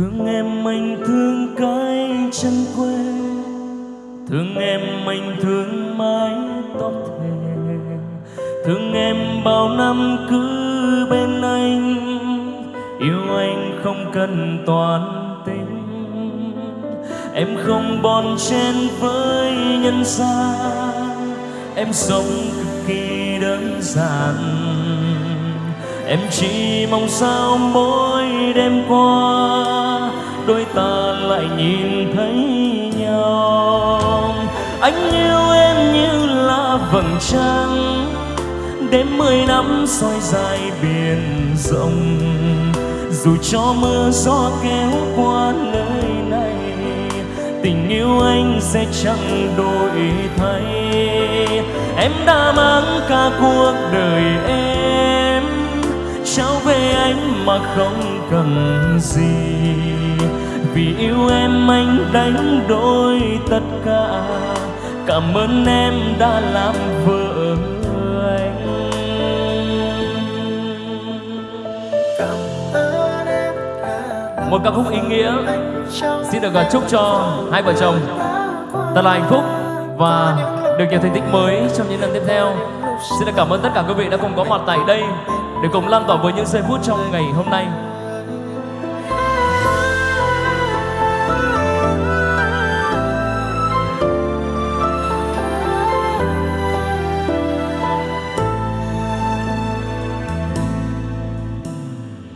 thương em anh thương cái chân quê. Thương em anh thương mái tóc thề thương em bao năm cứ bên anh. Yêu anh không cần toán tính. Em không bon chen với nhân gian em sống cực kỳ đơn giản. Em chỉ mong sao mỗi đêm qua đôi ta lại nhìn thấy nhau. Anh yêu em như là vầng trăng, đêm mười năm soi dài biển rộng. Dù cho mưa gió kéo qua nơi này, tình yêu anh sẽ chẳng đổi thay. Em đã mang cả cuộc đời em trao về anh mà không cần gì. Vì yêu em anh đánh đổi tất cả. Cảm ơn em đã làm vợ anh. Một ca khúc ý nghĩa. xin được chúc cho hai vợ chồng thật là hạnh phúc và được nhiều thành tích mới trong những lần tiếp theo. xin được cảm ơn tất cả quý vị đã cùng có mặt tại đây để cùng lan tỏa với những giây phút trong ngày hôm nay.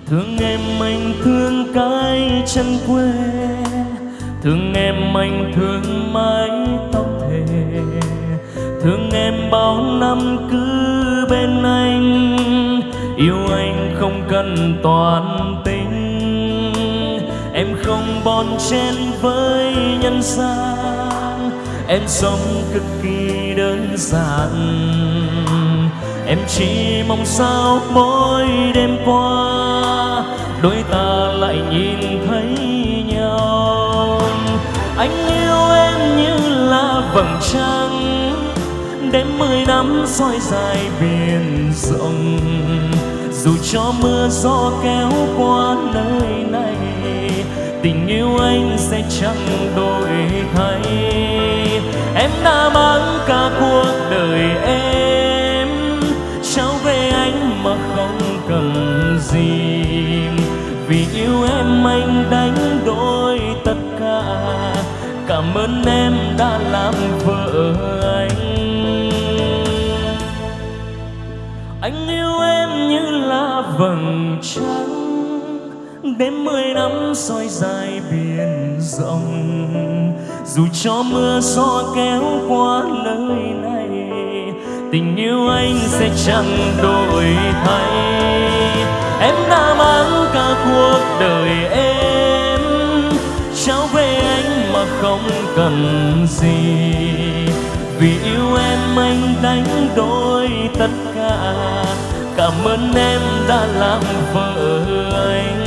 Thương em anh thương cái chân quê, thương em anh thương mái tóc thề. Thương em bao năm cứ bên anh yêu anh không cần toàn tính. Em không bon chen với nhân gian. Em sống cực kỳ đơn giản. Em chỉ mong sao mỗi đêm qua, đôi ta lại nhìn thấy nhau. Anh yêu em như là vầng trăng đêm mười năm soi dài biển rộng dù cho mưa gió kéo qua nơi này, tình yêu anh sẽ chẳng đổi thay. Em đã mang cả cuộc đời em, trao về anh mà không cần gì. Vì yêu em anh đánh đổi tất cả, cảm ơn em đã làm vợ anh. Anh yêu em vầng trăng đêm mười năm soi dài biển rộng. Dù cho mưa gió kéo qua nơi này, tình yêu anh sẽ chẳng đổi thay. Em đã mang cả cuộc đời em, trao về anh mà không cần gì. Vì yêu em anh đánh đổi tất cảm ơn em đã làm vợ anh.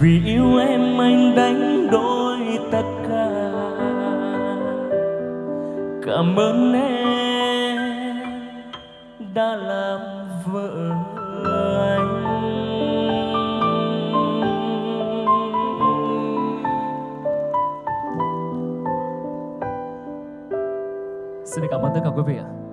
Vì yêu em anh đánh đổi tất cả. Cảm ơn em đã làm vợ anh. Xin cảm ơn tất cả quý vị ạ.